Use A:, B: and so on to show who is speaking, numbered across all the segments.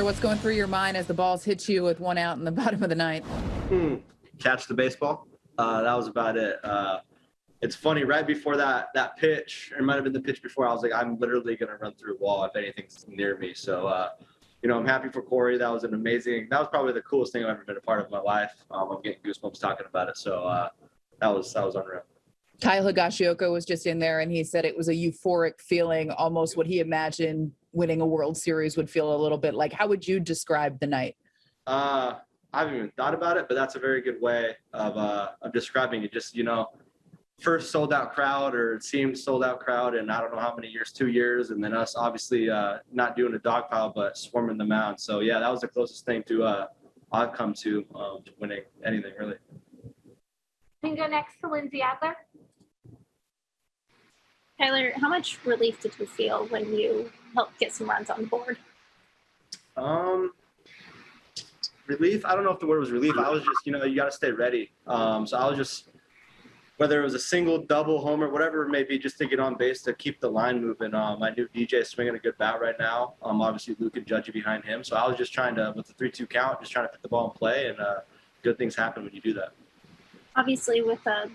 A: What's going through your mind as the balls hit you with one out in the bottom of the ninth?
B: Hmm. Catch the baseball. Uh, that was about it. Uh, it's funny. Right before that that pitch, or it might have been the pitch before, I was like, I'm literally gonna run through a wall if anything's near me. So, uh, you know, I'm happy for Corey. That was an amazing. That was probably the coolest thing I've ever been a part of in my life. Um, I'm getting goosebumps talking about it. So uh, that was that was unreal.
A: Kyle Higashioka was just in there and he said it was a euphoric feeling, almost what he imagined winning a World Series would feel a little bit like. How would you describe the night?
B: Uh, I haven't even thought about it, but that's a very good way of uh, of describing it. Just you know, first sold out crowd, or it seemed sold out crowd, and I don't know how many years, two years, and then us obviously uh, not doing a dog pile, but swarming the mound. So yeah, that was the closest thing to uh, I've come to um, winning anything really.
C: We can go next to Lindsey Adler.
D: Tyler, how much relief did you feel when you helped get some runs on the board?
B: Um, relief. I don't know if the word was relief. I was just, you know, you got to stay ready. Um, so I was just, whether it was a single, double, homer, whatever it may be, just to get on base to keep the line moving. Um, I knew DJ swinging a good bat right now. Um, obviously Luke and Judgy behind him. So I was just trying to, with the three-two count, just trying to put the ball in play, and uh, good things happen when you do that.
D: Obviously, with a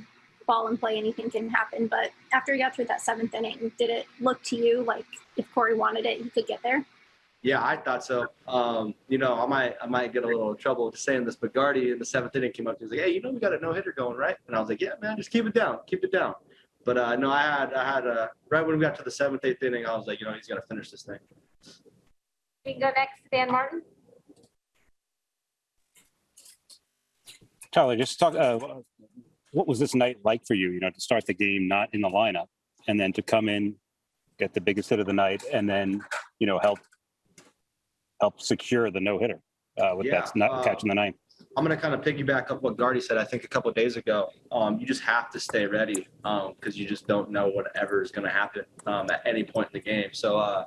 D: ball in play, anything can happen. But after you got through that seventh inning, did it look to you like if Corey wanted it, he could get there?
B: Yeah, I thought so. Um, you know, I might I might get a little trouble just saying this, but Gardy in the seventh inning came up. He was like, "Hey, you know, we got a no hitter going, right?" And I was like, "Yeah, man, just keep it down, keep it down." But uh, no, I had I had uh, right when we got to the seventh, eighth inning, I was like, you know, he's got to finish this thing.
C: We can go next Dan Martin.
E: Tyler, just talk. Uh, what was this night like for you? You know, to start the game not in the lineup, and then to come in, get the biggest hit of the night, and then you know help help secure the no hitter uh, with
B: Yeah,
E: that not
B: uh,
E: catching the ninth.
B: I'm gonna kind of piggyback up what Gardy said. I think a couple of days ago. Um, you just have to stay ready because you just don't know whatever is gonna happen um, at any point in the game. So uh,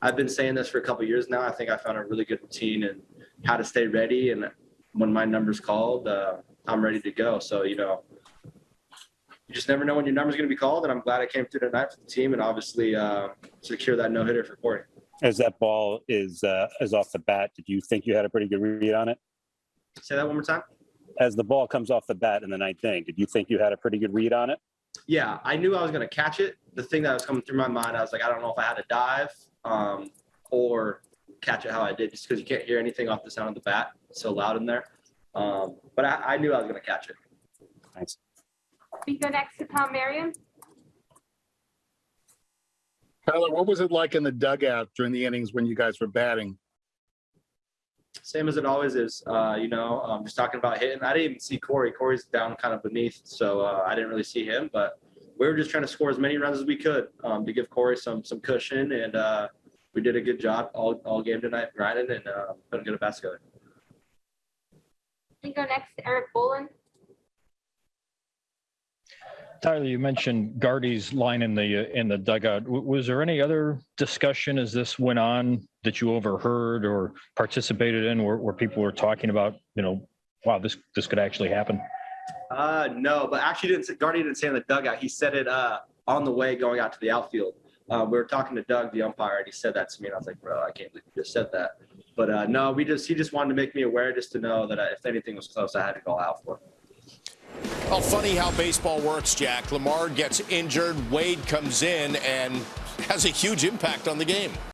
B: I've been saying this for a couple of years now. I think I found a really good routine and how to stay ready. And when my number's called, uh, I'm ready to go. So you know, you just never know when your number's gonna be called. And I'm glad I came through tonight for the team and obviously uh, secure that no hitter for Corey.
E: As that ball is uh, is off the bat, did you think you had a pretty good read on it?
B: Say that one more time.
E: As the ball comes off the bat in the ninth inning, did you think you had a pretty good read on it?
B: Yeah, I knew I was going to catch it. The thing that was coming through my mind, I was like, I don't know if I had to dive um, or catch it how I did, just because you can't hear anything off the sound of the bat. It's so loud in there. Um, but I, I knew I was going to catch it.
E: Thanks.
C: We can go next to Tom Merriam.
F: Tyler, what was it like in the dugout during the innings when you guys were batting?
B: Same as it always is. Uh, you know, um, just talking about hitting. I didn't even see Corey. Corey's down kind of beneath, so uh, I didn't really see him. But we were just trying to score as many runs as we could um, to give Corey some some cushion, and uh, we did a good job all, all game tonight, grinding and uh, putting good bats together.
C: We can go next to Erik Boland.
G: Tyler, you mentioned Gardy's line in the, uh, in the dugout. W- Was there any other discussion as this went on that you overheard or participated in where, where people were talking about, you know, wow, this, this could actually happen?
B: Uh, no, but actually didn't say, Gardy didn't say in the dugout. He said it uh, on the way going out to the outfield. Uh, we were talking to Doug, the umpire, and he said that to me, and I was like, bro, I can't believe you just said that. But uh, no, we just he just wanted to make me aware, just to know that I, if anything was close, I had to call out for.
H: Well, funny how baseball works, Jack. Lamar gets injured, Wade comes in and has a huge impact on the game.